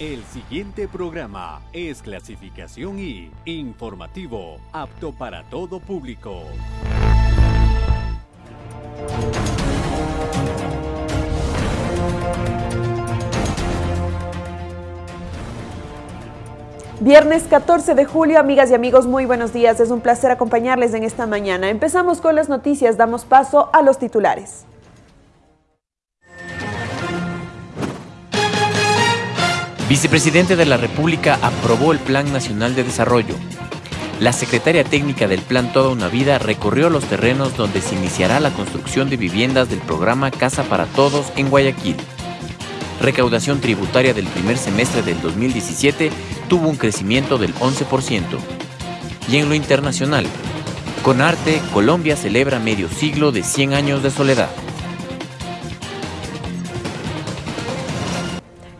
El siguiente programa es clasificación I, informativo, apto para todo público. Viernes 14 de julio, amigas y amigos, muy buenos días. Es un placer acompañarles en esta mañana. Empezamos con las noticias, damos paso a los titulares. Vicepresidente de la República aprobó el Plan Nacional de Desarrollo. La secretaria técnica del Plan Toda una Vida recorrió los terrenos donde se iniciará la construcción de viviendas del programa Casa para Todos en Guayaquil recaudación tributaria del primer semestre del 2017 tuvo un crecimiento del 11%. Y en lo internacional, con arte, Colombia celebra medio siglo de 100 años de soledad.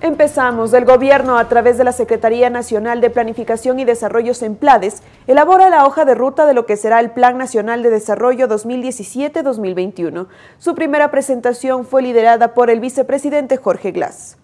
Empezamos. El gobierno, a través de la Secretaría Nacional de Planificación y Desarrollo SEMPLADES, elabora la hoja de ruta de lo que será el Plan Nacional de Desarrollo 2017-2021. Su primera presentación fue liderada por el vicepresidente Jorge Glass.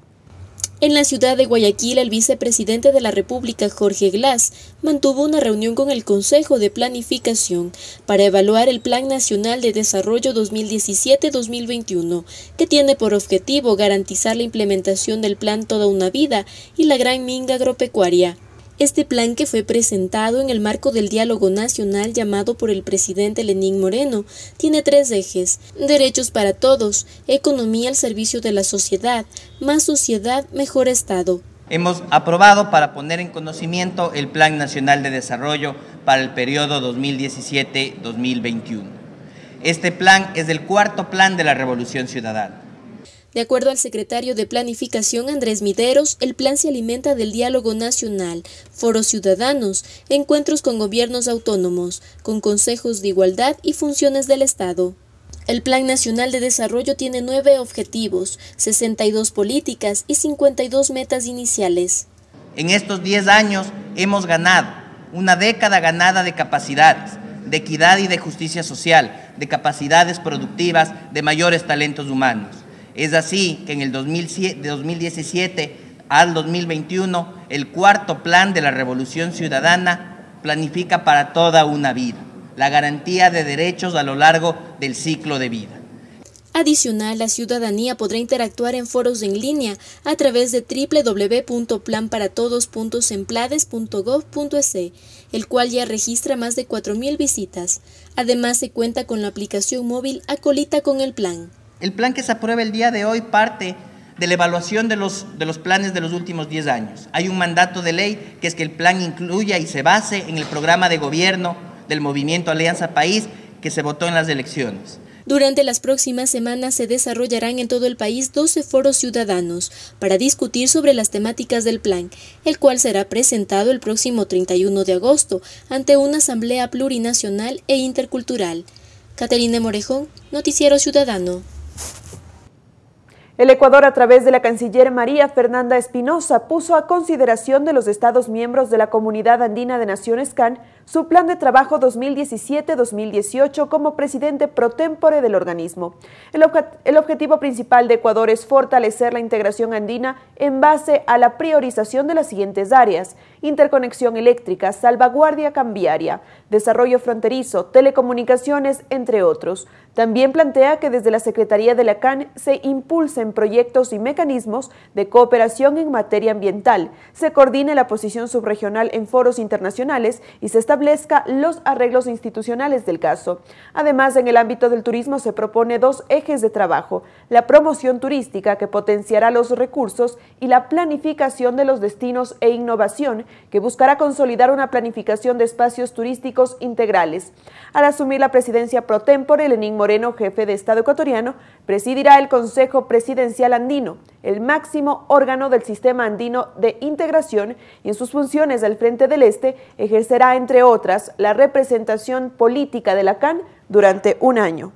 En la ciudad de Guayaquil, el vicepresidente de la República, Jorge Glass, mantuvo una reunión con el Consejo de Planificación para evaluar el Plan Nacional de Desarrollo 2017-2021, que tiene por objetivo garantizar la implementación del Plan Toda una Vida y la Gran Minga Agropecuaria. Este plan que fue presentado en el marco del diálogo nacional llamado por el presidente Lenín Moreno tiene tres ejes, derechos para todos, economía al servicio de la sociedad, más sociedad, mejor Estado. Hemos aprobado para poner en conocimiento el Plan Nacional de Desarrollo para el periodo 2017-2021. Este plan es el cuarto plan de la Revolución Ciudadana de acuerdo al secretario de Planificación Andrés Mideros, el plan se alimenta del diálogo nacional, foros ciudadanos, encuentros con gobiernos autónomos, con consejos de igualdad y funciones del Estado. El Plan Nacional de Desarrollo tiene nueve objetivos, 62 políticas y 52 metas iniciales. En estos 10 años hemos ganado una década ganada de capacidades, de equidad y de justicia social, de capacidades productivas, de mayores talentos humanos. Es así que en el 2017 al 2021, el cuarto plan de la Revolución Ciudadana planifica para toda una vida, la garantía de derechos a lo largo del ciclo de vida. Adicional, la ciudadanía podrá interactuar en foros en línea a través de www.planparatodos.semplades.gov.es, el cual ya registra más de 4.000 visitas. Además, se cuenta con la aplicación móvil Acolita con el plan. El plan que se aprueba el día de hoy parte de la evaluación de los, de los planes de los últimos 10 años. Hay un mandato de ley que es que el plan incluya y se base en el programa de gobierno del movimiento Alianza País que se votó en las elecciones. Durante las próximas semanas se desarrollarán en todo el país 12 foros ciudadanos para discutir sobre las temáticas del plan, el cual será presentado el próximo 31 de agosto ante una asamblea plurinacional e intercultural. Caterina Morejón, Noticiero Ciudadano. El Ecuador, a través de la canciller María Fernanda Espinosa, puso a consideración de los Estados miembros de la Comunidad Andina de Naciones CAN su plan de trabajo 2017-2018 como presidente pro tempore del organismo. El, objetivo principal de Ecuador es fortalecer la integración andina en base a la priorización de las siguientes áreas, interconexión eléctrica, salvaguardia cambiaria, desarrollo fronterizo, telecomunicaciones, entre otros. También plantea que desde la Secretaría de la CAN se impulsen proyectos y mecanismos de cooperación en materia ambiental, se coordine la posición subregional en foros internacionales y se establezca los arreglos institucionales del caso. Además, en el ámbito del turismo se propone dos ejes de trabajo, la promoción turística que potenciará los recursos y la planificación de los destinos e innovación que buscará consolidar una planificación de espacios turísticos integrales. Al asumir la presidencia pro tempore, Lenín Moreno, jefe de Estado ecuatoriano, presidirá el Consejo Presidencial Andino, el máximo órgano del sistema andino de integración y en sus funciones del Frente del Este ejercerá, entre otras, la representación política de la CAN durante un año.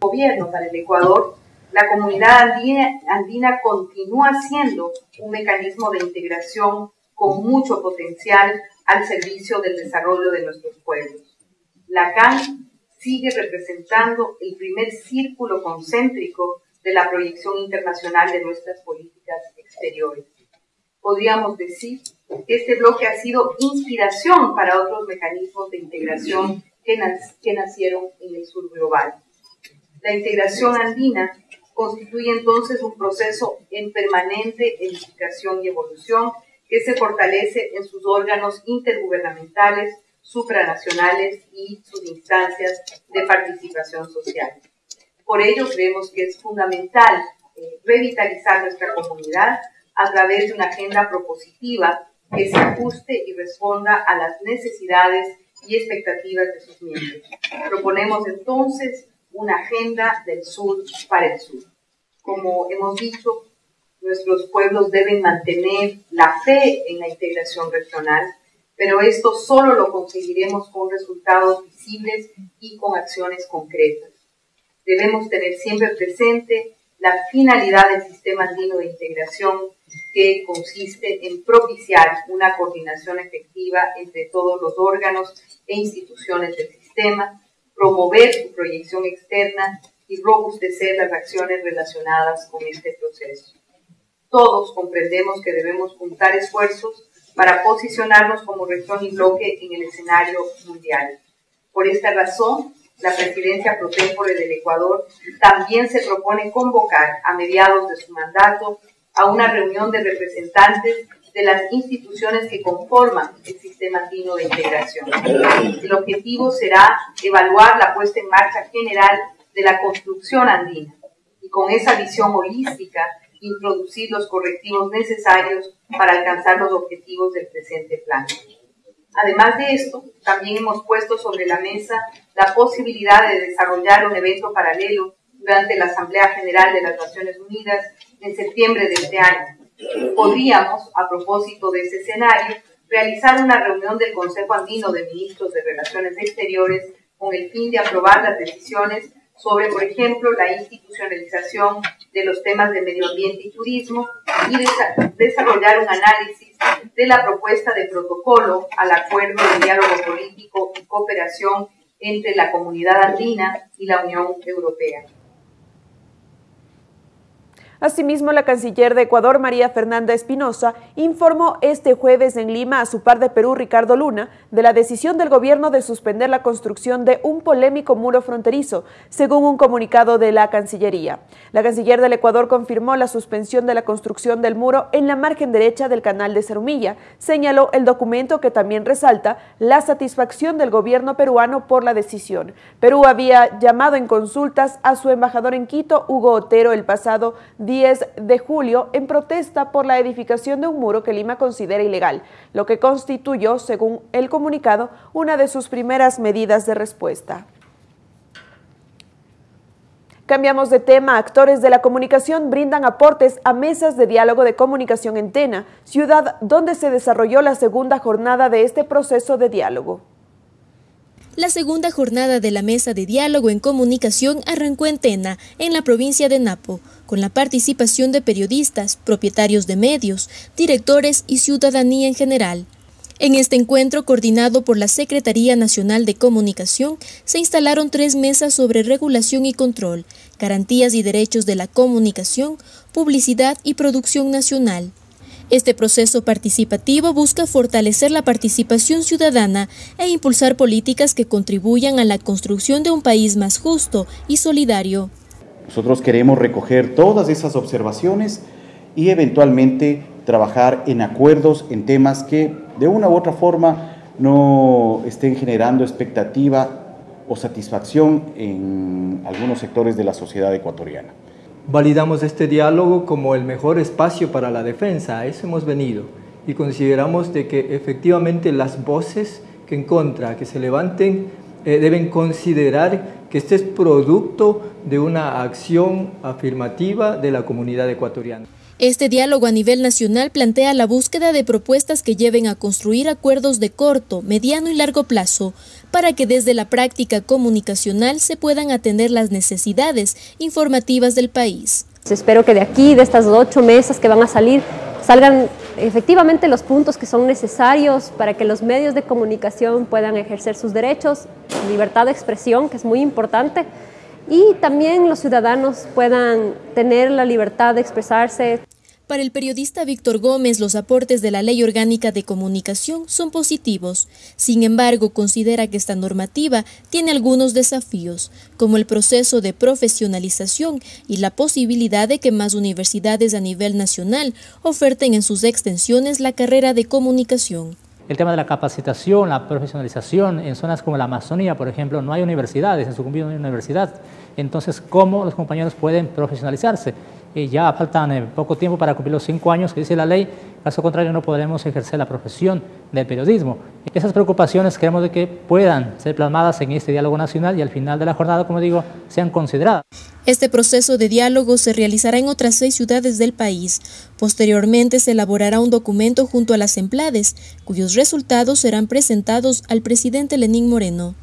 Gobierno para el Ecuador la comunidad andina, continúa siendo un mecanismo de integración con mucho potencial al servicio del desarrollo de nuestros pueblos. La CAN sigue representando el primer círculo concéntrico de la proyección internacional de nuestras políticas exteriores. Podríamos decir que este bloque ha sido inspiración para otros mecanismos de integración que, nacieron en el sur global. La integración andina constituye entonces un proceso en permanente edificación y evolución que se fortalece en sus órganos intergubernamentales, supranacionales y sus instancias de participación social. Por ello creemos que es fundamental eh, revitalizar nuestra comunidad a través de una agenda propositiva que se ajuste y responda a las necesidades y expectativas de sus miembros. Proponemos entonces una agenda del sur para el sur. Como hemos dicho, nuestros pueblos deben mantener la fe en la integración regional, pero esto solo lo conseguiremos con resultados visibles y con acciones concretas. Debemos tener siempre presente la finalidad del sistema andino de integración que consiste en propiciar una coordinación efectiva entre todos los órganos e instituciones del sistema, promover su proyección externa y robustecer las acciones relacionadas con este proceso. Todos comprendemos que debemos juntar esfuerzos para posicionarnos como región y bloque en el escenario mundial. Por esta razón, la presidencia pro tempore del Ecuador también se propone convocar a mediados de su mandato a una reunión de representantes de las instituciones que conforman el sistema andino de integración. El objetivo será evaluar la puesta en marcha general de la construcción andina y con esa visión holística introducir los correctivos necesarios para alcanzar los objetivos del presente plan. Además de esto, también hemos puesto sobre la mesa la posibilidad de desarrollar un evento paralelo durante la Asamblea General de las Naciones Unidas en septiembre de este año, podríamos, a propósito de ese escenario, realizar una reunión del Consejo Andino de Ministros de Relaciones Exteriores con el fin de aprobar las decisiones sobre, por ejemplo, la institucionalización de los temas de medio ambiente y turismo y desarrollar un análisis de la propuesta de protocolo al acuerdo de diálogo político y cooperación entre la comunidad andina y la Unión Europea. Asimismo, la canciller de Ecuador, María Fernanda Espinosa, informó este jueves en Lima a su par de Perú, Ricardo Luna, de la decisión del gobierno de suspender la construcción de un polémico muro fronterizo, según un comunicado de la Cancillería. La canciller del Ecuador confirmó la suspensión de la construcción del muro en la margen derecha del canal de Cerumilla. Señaló el documento que también resalta la satisfacción del gobierno peruano por la decisión. Perú había llamado en consultas a su embajador en Quito, Hugo Otero, el pasado 10 de julio en protesta por la edificación de un muro que Lima considera ilegal, lo que constituyó, según el comunicado, una de sus primeras medidas de respuesta. Cambiamos de tema. Actores de la comunicación brindan aportes a mesas de diálogo de comunicación en Tena, ciudad donde se desarrolló la segunda jornada de este proceso de diálogo. La segunda jornada de la mesa de diálogo en comunicación arrancó en Tena, en la provincia de Napo, con la participación de periodistas, propietarios de medios, directores y ciudadanía en general. En este encuentro, coordinado por la Secretaría Nacional de Comunicación, se instalaron tres mesas sobre regulación y control, garantías y derechos de la comunicación, publicidad y producción nacional. Este proceso participativo busca fortalecer la participación ciudadana e impulsar políticas que contribuyan a la construcción de un país más justo y solidario. Nosotros queremos recoger todas esas observaciones y eventualmente trabajar en acuerdos en temas que de una u otra forma no estén generando expectativa o satisfacción en algunos sectores de la sociedad ecuatoriana. Validamos este diálogo como el mejor espacio para la defensa, a eso hemos venido y consideramos de que efectivamente las voces que en contra, que se levanten, eh, deben considerar que este es producto de una acción afirmativa de la comunidad ecuatoriana. Este diálogo a nivel nacional plantea la búsqueda de propuestas que lleven a construir acuerdos de corto, mediano y largo plazo para que desde la práctica comunicacional se puedan atender las necesidades informativas del país. Espero que de aquí, de estas ocho mesas que van a salir, salgan efectivamente los puntos que son necesarios para que los medios de comunicación puedan ejercer sus derechos, libertad de expresión, que es muy importante, y también los ciudadanos puedan tener la libertad de expresarse. Para el periodista Víctor Gómez, los aportes de la Ley Orgánica de Comunicación son positivos. Sin embargo, considera que esta normativa tiene algunos desafíos, como el proceso de profesionalización y la posibilidad de que más universidades a nivel nacional oferten en sus extensiones la carrera de comunicación. El tema de la capacitación, la profesionalización, en zonas como la Amazonía, por ejemplo, no hay universidades, en su no hay universidad. Entonces, ¿cómo los compañeros pueden profesionalizarse? Ya faltan eh, poco tiempo para cumplir los cinco años que dice la ley, caso contrario no podremos ejercer la profesión del periodismo. Esas preocupaciones queremos de que puedan ser plasmadas en este diálogo nacional y al final de la jornada, como digo, sean consideradas. Este proceso de diálogo se realizará en otras seis ciudades del país. Posteriormente se elaborará un documento junto a las emplades, cuyos resultados serán presentados al presidente Lenín Moreno.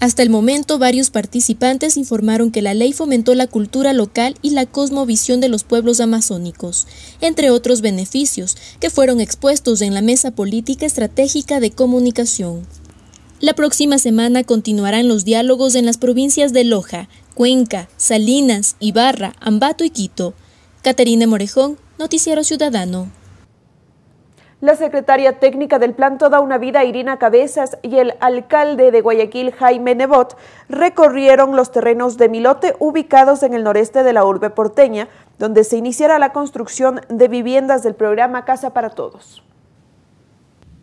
Hasta el momento, varios participantes informaron que la ley fomentó la cultura local y la cosmovisión de los pueblos amazónicos, entre otros beneficios que fueron expuestos en la Mesa Política Estratégica de Comunicación. La próxima semana continuarán los diálogos en las provincias de Loja, Cuenca, Salinas, Ibarra, Ambato y Quito. Caterina Morejón, Noticiero Ciudadano. La secretaria técnica del Plan Toda una Vida, Irina Cabezas, y el alcalde de Guayaquil, Jaime Nebot, recorrieron los terrenos de Milote ubicados en el noreste de la urbe porteña, donde se iniciará la construcción de viviendas del programa Casa para Todos.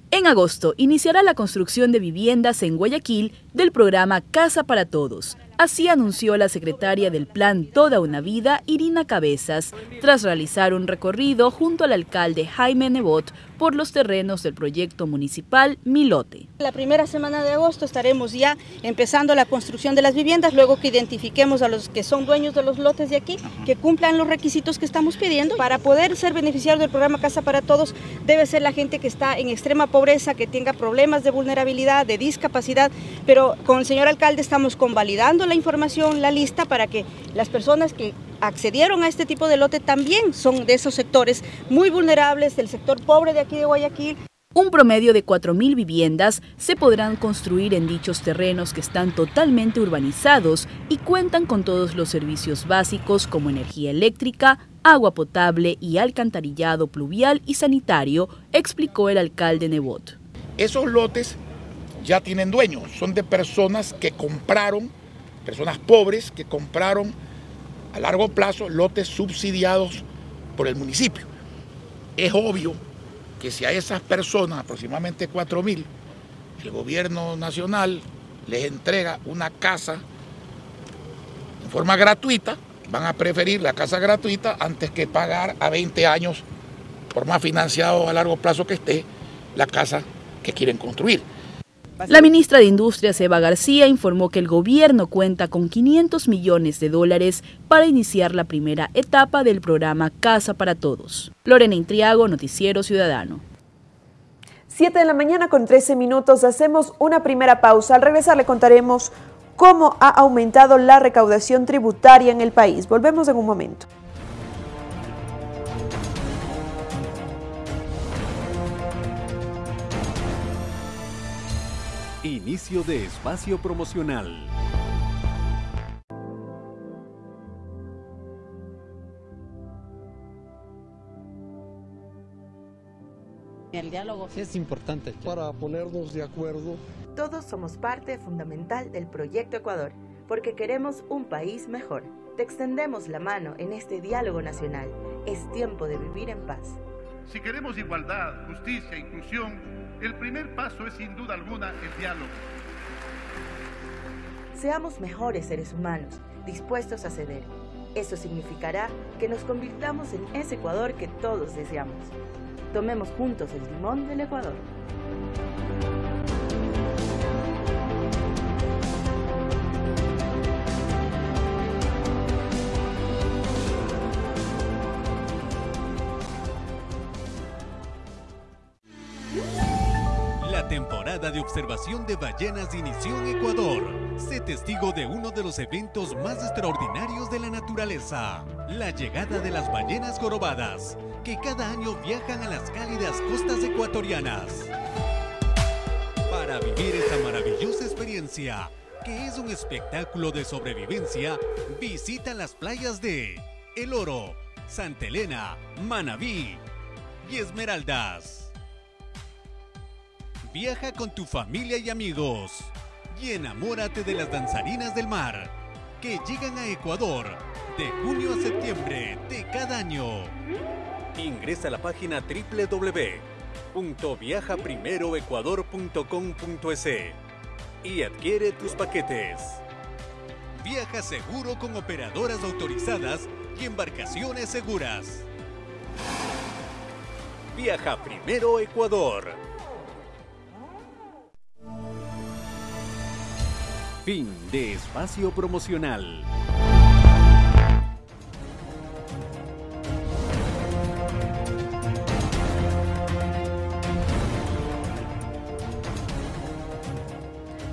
En agosto iniciará la construcción de viviendas en Guayaquil del programa Casa para Todos. Así anunció la secretaria del Plan Toda una Vida, Irina Cabezas, tras realizar un recorrido junto al alcalde Jaime Nebot por los terrenos del proyecto municipal Milote. La primera semana de agosto estaremos ya empezando la construcción de las viviendas, luego que identifiquemos a los que son dueños de los lotes de aquí, que cumplan los requisitos que estamos pidiendo. Para poder ser beneficiario del programa Casa para Todos, debe ser la gente que está en extrema pobreza, que tenga problemas de vulnerabilidad, de discapacidad, pero con el señor alcalde estamos convalidando la información, la lista, para que las personas que accedieron a este tipo de lote también son de esos sectores muy vulnerables, del sector pobre de aquí de Guayaquil. Un promedio de 4.000 viviendas se podrán construir en dichos terrenos que están totalmente urbanizados y cuentan con todos los servicios básicos como energía eléctrica, agua potable y alcantarillado pluvial y sanitario, explicó el alcalde Nebot. Esos lotes ya tienen dueños, son de personas que compraron, personas pobres que compraron a largo plazo lotes subsidiados por el municipio. Es obvio que si a esas personas, aproximadamente 4.000, el gobierno nacional les entrega una casa en forma gratuita, van a preferir la casa gratuita antes que pagar a 20 años, por más financiado a largo plazo que esté, la casa que quieren construir. La ministra de Industria, Eva García, informó que el gobierno cuenta con 500 millones de dólares para iniciar la primera etapa del programa Casa para Todos. Lorena Intriago, Noticiero Ciudadano. 7 de la mañana con 13 minutos, hacemos una primera pausa. Al regresar le contaremos cómo ha aumentado la recaudación tributaria en el país. Volvemos en un momento. Inicio de espacio promocional. El diálogo es importante para ponernos de acuerdo. Todos somos parte fundamental del proyecto Ecuador, porque queremos un país mejor. Te extendemos la mano en este diálogo nacional. Es tiempo de vivir en paz. Si queremos igualdad, justicia, inclusión, el primer paso es sin duda alguna el diálogo. Seamos mejores seres humanos, dispuestos a ceder. Eso significará que nos convirtamos en ese Ecuador que todos deseamos. Tomemos juntos el timón del Ecuador. De observación de ballenas inició en Ecuador. Sé testigo de uno de los eventos más extraordinarios de la naturaleza, la llegada de las ballenas jorobadas, que cada año viajan a las cálidas costas ecuatorianas. Para vivir esta maravillosa experiencia, que es un espectáculo de sobrevivencia, visita las playas de El Oro, Santa Elena, Manabí y Esmeraldas. Viaja con tu familia y amigos y enamórate de las danzarinas del mar que llegan a Ecuador de junio a septiembre de cada año. Ingresa a la página www.viajaprimeroecuador.com.es y adquiere tus paquetes. Viaja seguro con operadoras autorizadas y embarcaciones seguras. Viaja primero Ecuador. Fin de espacio promocional.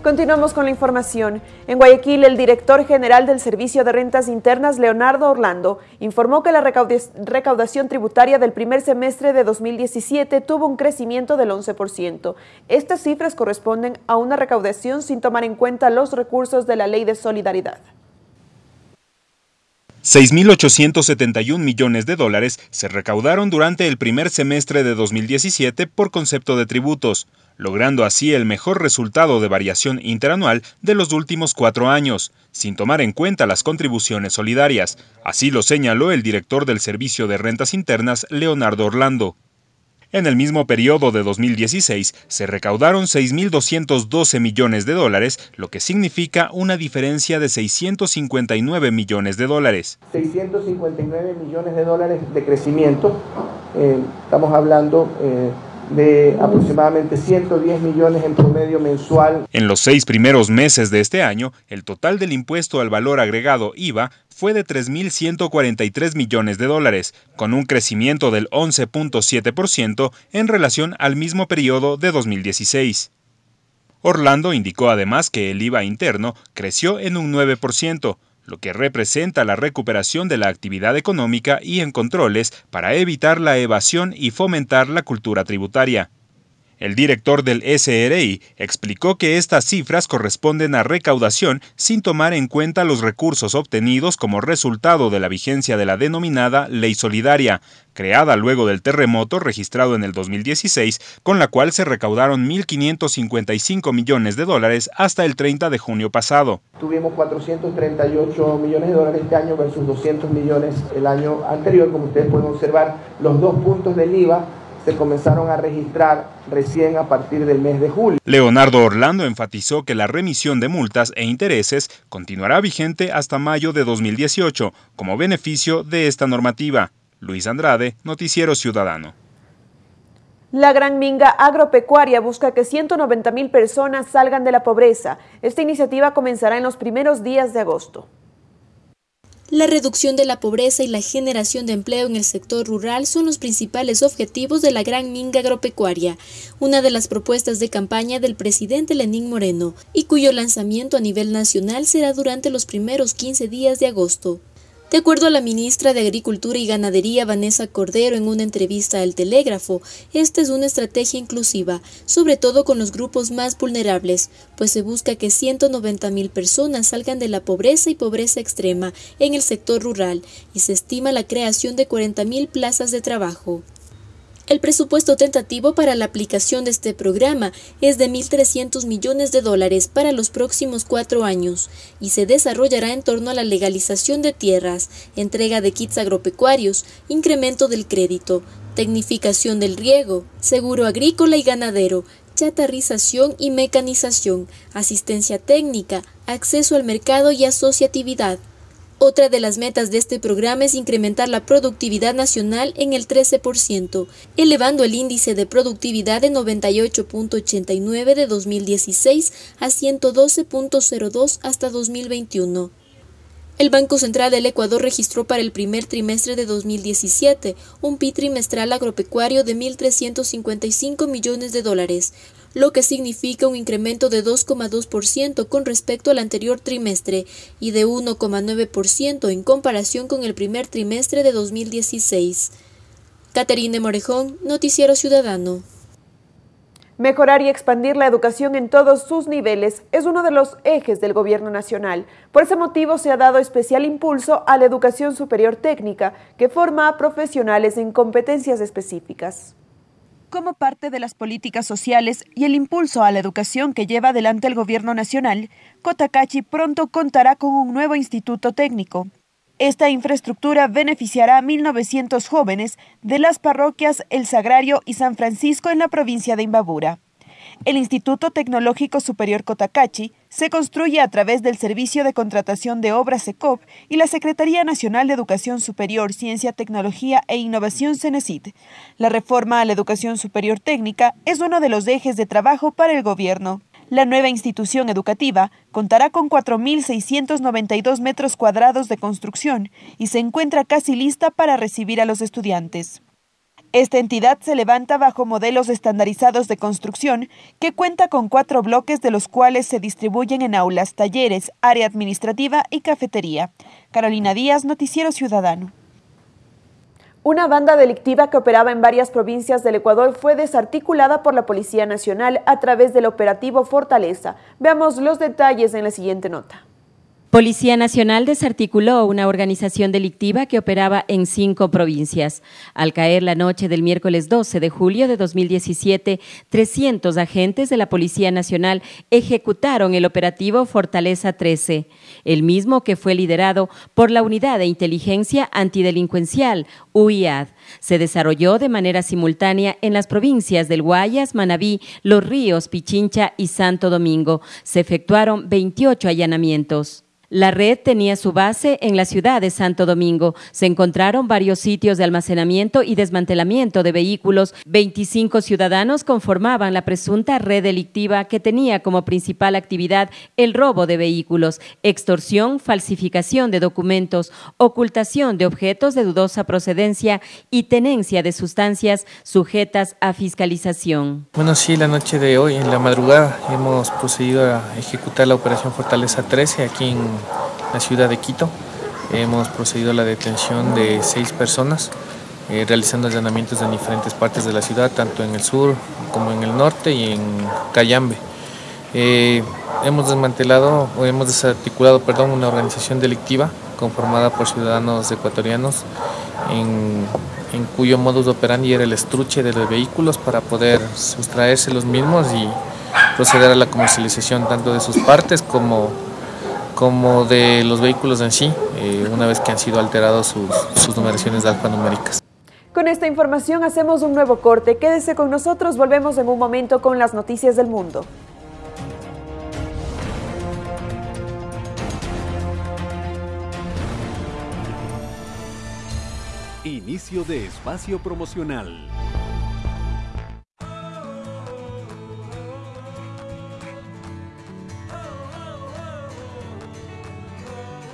Continuamos con la información. En Guayaquil, el director general del Servicio de Rentas Internas, Leonardo Orlando, informó que la recaudación tributaria del primer semestre de 2017 tuvo un crecimiento del 11%. Estas cifras corresponden a una recaudación sin tomar en cuenta los recursos de la Ley de Solidaridad. 6.871 millones de dólares se recaudaron durante el primer semestre de 2017 por concepto de tributos, logrando así el mejor resultado de variación interanual de los últimos cuatro años, sin tomar en cuenta las contribuciones solidarias. Así lo señaló el director del Servicio de Rentas Internas, Leonardo Orlando. En el mismo periodo de 2016 se recaudaron 6.212 millones de dólares, lo que significa una diferencia de 659 millones de dólares. 659 millones de dólares de crecimiento, eh, estamos hablando... Eh, de aproximadamente 110 millones en promedio mensual. En los seis primeros meses de este año, el total del impuesto al valor agregado IVA fue de 3.143 millones de dólares, con un crecimiento del 11.7% en relación al mismo periodo de 2016. Orlando indicó además que el IVA interno creció en un 9%, lo que representa la recuperación de la actividad económica y en controles para evitar la evasión y fomentar la cultura tributaria. El director del SRI explicó que estas cifras corresponden a recaudación sin tomar en cuenta los recursos obtenidos como resultado de la vigencia de la denominada Ley Solidaria, creada luego del terremoto registrado en el 2016, con la cual se recaudaron 1.555 millones de dólares hasta el 30 de junio pasado. Tuvimos 438 millones de dólares este año versus 200 millones el año anterior, como ustedes pueden observar, los dos puntos del IVA se comenzaron a registrar recién a partir del mes de julio. Leonardo Orlando enfatizó que la remisión de multas e intereses continuará vigente hasta mayo de 2018 como beneficio de esta normativa. Luis Andrade, Noticiero Ciudadano. La Gran Minga Agropecuaria busca que 190 mil personas salgan de la pobreza. Esta iniciativa comenzará en los primeros días de agosto. La reducción de la pobreza y la generación de empleo en el sector rural son los principales objetivos de la Gran Minga Agropecuaria, una de las propuestas de campaña del presidente Lenín Moreno, y cuyo lanzamiento a nivel nacional será durante los primeros 15 días de agosto. De acuerdo a la ministra de Agricultura y Ganadería Vanessa Cordero en una entrevista al Telégrafo, esta es una estrategia inclusiva, sobre todo con los grupos más vulnerables, pues se busca que 190 mil personas salgan de la pobreza y pobreza extrema en el sector rural y se estima la creación de 40 mil plazas de trabajo. El presupuesto tentativo para la aplicación de este programa es de 1.300 millones de dólares para los próximos cuatro años y se desarrollará en torno a la legalización de tierras, entrega de kits agropecuarios, incremento del crédito, tecnificación del riego, seguro agrícola y ganadero, chatarrización y mecanización, asistencia técnica, acceso al mercado y asociatividad. Otra de las metas de este programa es incrementar la productividad nacional en el 13%, elevando el índice de productividad de 98.89 de 2016 a 112.02 hasta 2021. El Banco Central del Ecuador registró para el primer trimestre de 2017 un PIB trimestral agropecuario de 1.355 millones de dólares, lo que significa un incremento de 2,2% con respecto al anterior trimestre y de 1,9% en comparación con el primer trimestre de 2016. Caterine Morejón, Noticiero Ciudadano. Mejorar y expandir la educación en todos sus niveles es uno de los ejes del Gobierno Nacional. Por ese motivo se ha dado especial impulso a la educación superior técnica, que forma a profesionales en competencias específicas. Como parte de las políticas sociales y el impulso a la educación que lleva adelante el Gobierno Nacional, Cotacachi pronto contará con un nuevo instituto técnico. Esta infraestructura beneficiará a 1.900 jóvenes de las parroquias El Sagrario y San Francisco en la provincia de Imbabura. El Instituto Tecnológico Superior Cotacachi se construye a través del Servicio de Contratación de Obras SECOP y la Secretaría Nacional de Educación Superior, Ciencia, Tecnología e Innovación CENESID. La reforma a la educación superior técnica es uno de los ejes de trabajo para el gobierno. La nueva institución educativa contará con 4.692 metros cuadrados de construcción y se encuentra casi lista para recibir a los estudiantes. Esta entidad se levanta bajo modelos estandarizados de construcción que cuenta con cuatro bloques de los cuales se distribuyen en aulas, talleres, área administrativa y cafetería. Carolina Díaz, Noticiero Ciudadano. Una banda delictiva que operaba en varias provincias del Ecuador fue desarticulada por la Policía Nacional a través del operativo Fortaleza. Veamos los detalles en la siguiente nota. Policía Nacional desarticuló una organización delictiva que operaba en cinco provincias. Al caer la noche del miércoles 12 de julio de 2017, 300 agentes de la Policía Nacional ejecutaron el operativo Fortaleza 13, el mismo que fue liderado por la Unidad de Inteligencia Antidelincuencial, UIAD. Se desarrolló de manera simultánea en las provincias del Guayas, Manabí, Los Ríos, Pichincha y Santo Domingo. Se efectuaron 28 allanamientos. La red tenía su base en la ciudad de Santo Domingo. Se encontraron varios sitios de almacenamiento y desmantelamiento de vehículos. 25 ciudadanos conformaban la presunta red delictiva que tenía como principal actividad el robo de vehículos, extorsión, falsificación de documentos, ocultación de objetos de dudosa procedencia y tenencia de sustancias sujetas a fiscalización. Bueno, sí, la noche de hoy, en la madrugada, hemos procedido a ejecutar la operación Fortaleza 13 aquí en la ciudad de Quito. Hemos procedido a la detención de seis personas, eh, realizando allanamientos en diferentes partes de la ciudad, tanto en el sur como en el norte y en Cayambe. Eh, hemos desmantelado o hemos desarticulado perdón, una organización delictiva conformada por ciudadanos ecuatorianos en, en cuyo modus operandi era el estruche de los vehículos para poder sustraerse los mismos y proceder a la comercialización tanto de sus partes como como de los vehículos en sí, eh, una vez que han sido alterados sus, sus numeraciones alfanuméricas. Con esta información hacemos un nuevo corte. Quédese con nosotros, volvemos en un momento con las noticias del mundo. Inicio de espacio promocional.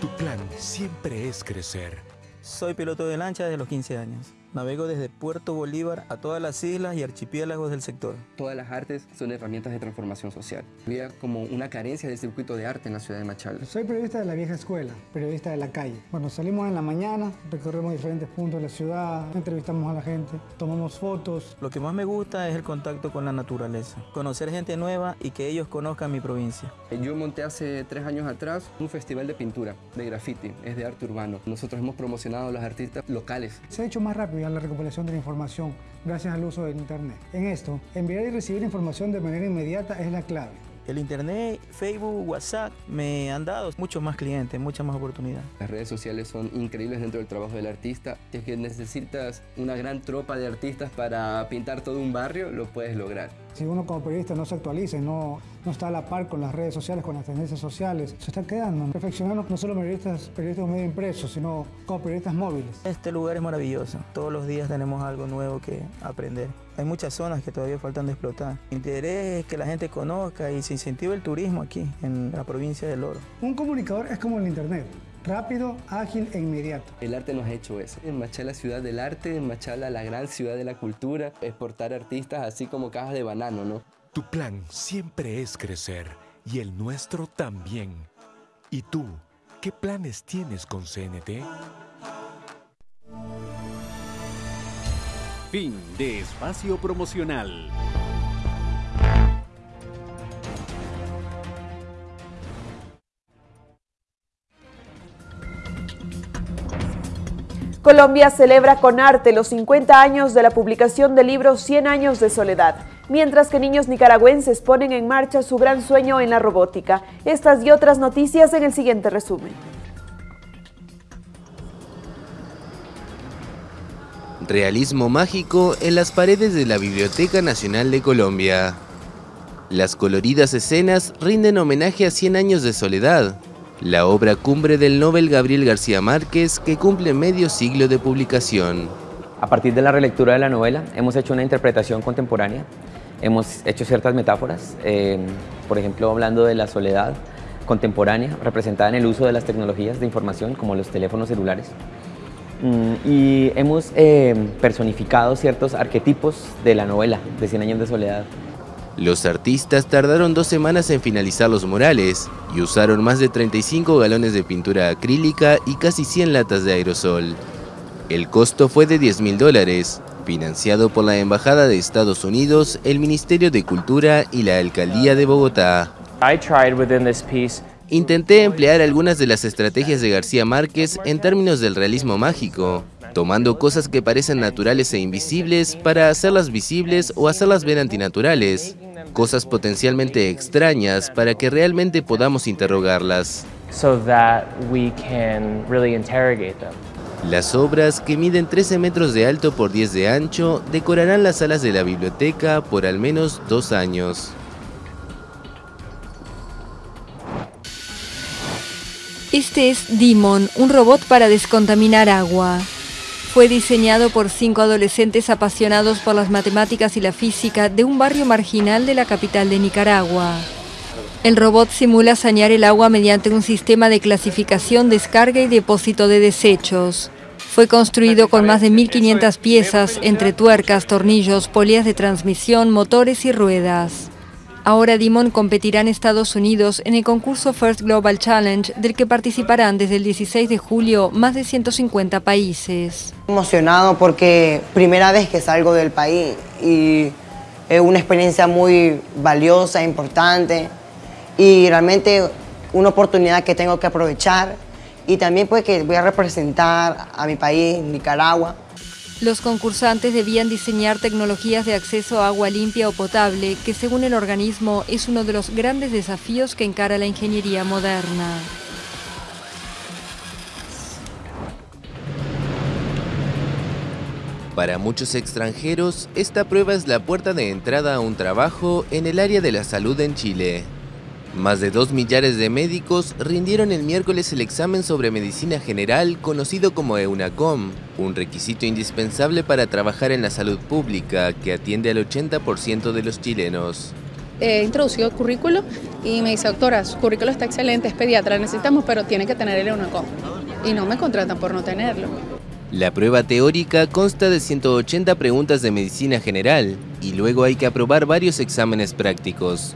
Tu plan siempre es crecer. Soy piloto de lancha desde los 15 años. Navego desde Puerto Bolívar a todas las islas y archipiélagos del sector. Todas las artes son herramientas de transformación social. Había como una carencia del circuito de arte en la ciudad de Machala. Soy periodista de la vieja escuela, periodista de la calle. Bueno, salimos en la mañana, recorremos diferentes puntos de la ciudad, entrevistamos a la gente, tomamos fotos. Lo que más me gusta es el contacto con la naturaleza, conocer gente nueva y que ellos conozcan mi provincia. Yo monté hace tres años atrás un festival de pintura, de graffiti, es de arte urbano. Nosotros hemos promocionado a los artistas locales. Se ha hecho más rápido a la recopilación de la información gracias al uso del Internet. En esto, enviar y recibir información de manera inmediata es la clave. El Internet, Facebook, WhatsApp me han dado muchos más clientes, muchas más oportunidades. Las redes sociales son increíbles dentro del trabajo del artista. Si es que necesitas una gran tropa de artistas para pintar todo un barrio, lo puedes lograr. Si uno como periodista no se actualiza y no, no está a la par con las redes sociales, con las tendencias sociales, se está quedando. Perfeccionando no solo periodistas, periodistas de medio impreso, sino como periodistas móviles. Este lugar es maravilloso. Todos los días tenemos algo nuevo que aprender. Hay muchas zonas que todavía faltan de explotar. Mi interés es que la gente conozca y se incentive el turismo aquí, en la provincia del Oro. Un comunicador es como el Internet. Rápido, ágil e inmediato. El arte nos ha hecho eso. En Machala, ciudad del arte, en Machala, la gran ciudad de la cultura, exportar artistas así como cajas de banano, ¿no? Tu plan siempre es crecer y el nuestro también. ¿Y tú, qué planes tienes con CNT? Fin de espacio promocional. Colombia celebra con arte los 50 años de la publicación del libro 100 años de soledad, mientras que niños nicaragüenses ponen en marcha su gran sueño en la robótica. Estas y otras noticias en el siguiente resumen. Realismo mágico en las paredes de la Biblioteca Nacional de Colombia. Las coloridas escenas rinden homenaje a 100 años de soledad, la obra cumbre del Nobel Gabriel García Márquez que cumple medio siglo de publicación. A partir de la relectura de la novela hemos hecho una interpretación contemporánea, hemos hecho ciertas metáforas, eh, por ejemplo hablando de la soledad contemporánea representada en el uso de las tecnologías de información como los teléfonos celulares. Mm, y hemos eh, personificado ciertos arquetipos de la novela de Cien años de soledad. Los artistas tardaron dos semanas en finalizar los murales y usaron más de 35 galones de pintura acrílica y casi 100 latas de aerosol. El costo fue de 10 mil dólares, financiado por la Embajada de Estados Unidos, el Ministerio de Cultura y la Alcaldía de Bogotá. Intenté emplear algunas de las estrategias de García Márquez en términos del realismo mágico, tomando cosas que parecen naturales e invisibles para hacerlas visibles o hacerlas ver antinaturales, cosas potencialmente extrañas para que realmente podamos interrogarlas. Las obras, que miden 13 metros de alto por 10 de ancho, decorarán las salas de la biblioteca por al menos dos años. Este es Demon, un robot para descontaminar agua. Fue diseñado por cinco adolescentes apasionados por las matemáticas y la física de un barrio marginal de la capital de Nicaragua. El robot simula sanear el agua mediante un sistema de clasificación, descarga y depósito de desechos. Fue construido con más de 1.500 piezas entre tuercas, tornillos, polías de transmisión, motores y ruedas. Ahora Dimon competirá en Estados Unidos en el concurso First Global Challenge, del que participarán desde el 16 de julio más de 150 países. Emocionado porque primera vez que salgo del país y es una experiencia muy valiosa, importante y realmente una oportunidad que tengo que aprovechar y también pues que voy a representar a mi país, Nicaragua. Los concursantes debían diseñar tecnologías de acceso a agua limpia o potable, que según el organismo es uno de los grandes desafíos que encara la ingeniería moderna. Para muchos extranjeros, esta prueba es la puerta de entrada a un trabajo en el área de la salud en Chile. Más de dos millares de médicos rindieron el miércoles el examen sobre medicina general conocido como EUNACOM, un requisito indispensable para trabajar en la salud pública que atiende al 80% de los chilenos. He introducido el currículo y me dice, doctora, su currículo está excelente, es pediatra, necesitamos, pero tiene que tener el EUNACOM. Y no me contratan por no tenerlo. La prueba teórica consta de 180 preguntas de medicina general y luego hay que aprobar varios exámenes prácticos.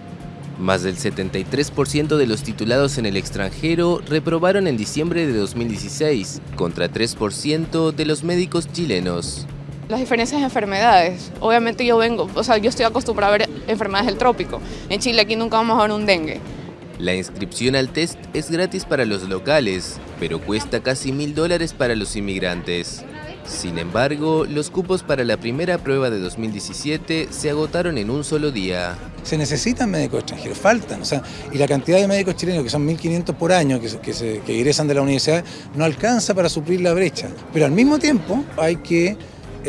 Más del 73% de los titulados en el extranjero reprobaron en diciembre de 2016, contra 3% de los médicos chilenos. Las diferencias de enfermedades. Obviamente yo vengo, o sea, yo estoy acostumbrado a ver enfermedades del trópico. En Chile aquí nunca vamos a ver un dengue. La inscripción al test es gratis para los locales, pero cuesta casi mil dólares para los inmigrantes. Sin embargo, los cupos para la primera prueba de 2017 se agotaron en un solo día. Se necesitan médicos extranjeros, faltan, o sea, y la cantidad de médicos chilenos, que son 1.500 por año, que, que, que ingresan de la universidad, no alcanza para suplir la brecha. Pero al mismo tiempo hay que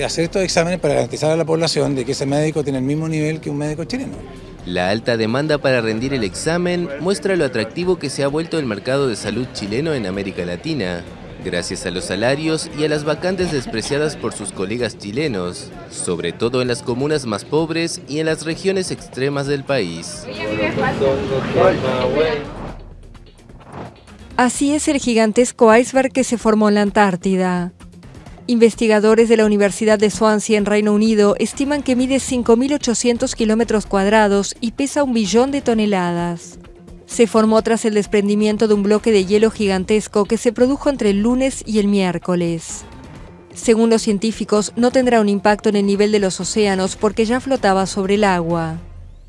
hacer estos exámenes para garantizar a la población de que ese médico tiene el mismo nivel que un médico chileno. La alta demanda para rendir el examen muestra lo atractivo que se ha vuelto el mercado de salud chileno en América Latina gracias a los salarios y a las vacantes despreciadas por sus colegas chilenos, sobre todo en las comunas más pobres y en las regiones extremas del país. Así es el gigantesco iceberg que se formó en la Antártida. Investigadores de la Universidad de Swansea en Reino Unido estiman que mide 5.800 kilómetros cuadrados y pesa un billón de toneladas se formó tras el desprendimiento de un bloque de hielo gigantesco que se produjo entre el lunes y el miércoles. Según los científicos, no tendrá un impacto en el nivel de los océanos porque ya flotaba sobre el agua.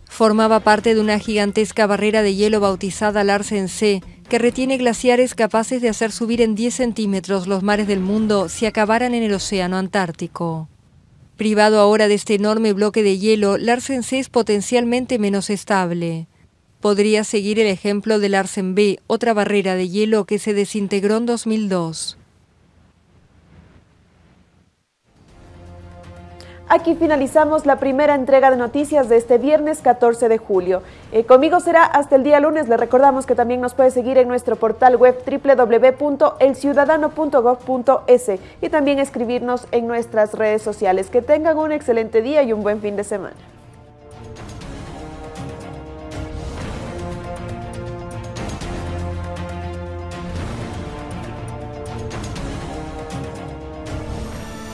Formaba parte de una gigantesca barrera de hielo bautizada Larsen C, que retiene glaciares capaces de hacer subir en 10 centímetros los mares del mundo si acabaran en el océano Antártico. Privado ahora de este enorme bloque de hielo, Larsen C es potencialmente menos estable. Podría seguir el ejemplo de Larsen B, otra barrera de hielo que se desintegró en 2002. Aquí finalizamos la primera entrega de noticias de este viernes 14 de julio. Eh, conmigo será hasta el día lunes. Le recordamos que también nos puede seguir en nuestro portal web www.elciudadano.gov.es y también escribirnos en nuestras redes sociales. Que tengan un excelente día y un buen fin de semana.